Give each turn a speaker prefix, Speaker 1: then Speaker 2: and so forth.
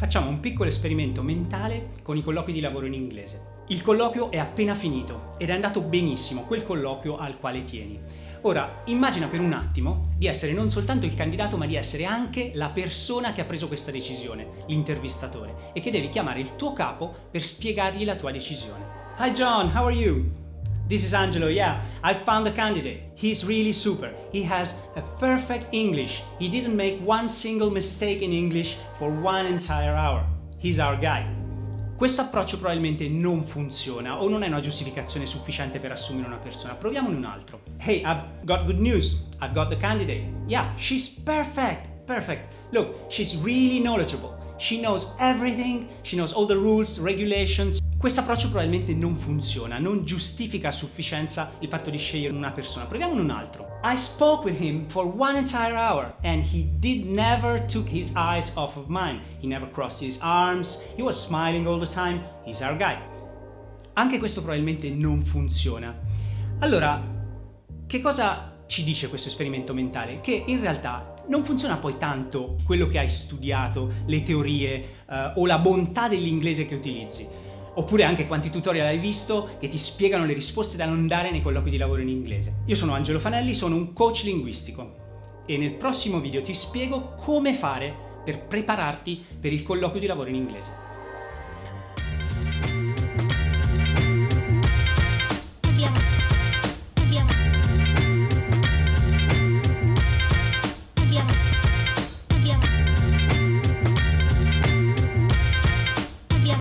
Speaker 1: Facciamo un piccolo esperimento mentale con i colloqui di lavoro in inglese. Il colloquio è appena finito ed è andato benissimo, quel colloquio al quale tieni. Ora, immagina per un attimo di essere non soltanto il candidato, ma di essere anche la persona che ha preso questa decisione, l'intervistatore, e che devi chiamare il tuo capo per spiegargli la tua decisione. Hi John, how are you? This is Angelo, yeah, I found the candidate. He's really super. He has a perfect English. He didn't make one single mistake in English for one entire hour. He's our guy. Questo approccio probabilmente non funziona o non è una giustificazione sufficiente per assumere una persona. Proviamone un altro. Hey, I've got good news. I've got the candidate. Yeah, she's perfect. Perfect. Look, she's really knowledgeable. She knows everything. She knows all the rules, regulations. Questo approccio probabilmente non funziona, non giustifica a sufficienza il fatto di scegliere una persona. Proviamo un altro. I spoke with him for one entire hour and he did never took his eyes off of mine. He never crossed his arms, he was smiling all the time. He's our guy. Anche questo probabilmente non funziona. Allora, che cosa ci dice questo esperimento mentale? Che in realtà non funziona poi tanto quello che hai studiato, le teorie eh, o la bontà dell'inglese che utilizzi oppure anche quanti tutorial hai visto che ti spiegano le risposte da non dare nei colloqui di lavoro in inglese. Io sono Angelo Fanelli, sono un coach linguistico e nel prossimo video ti spiego come fare per prepararti per il colloquio di lavoro in inglese.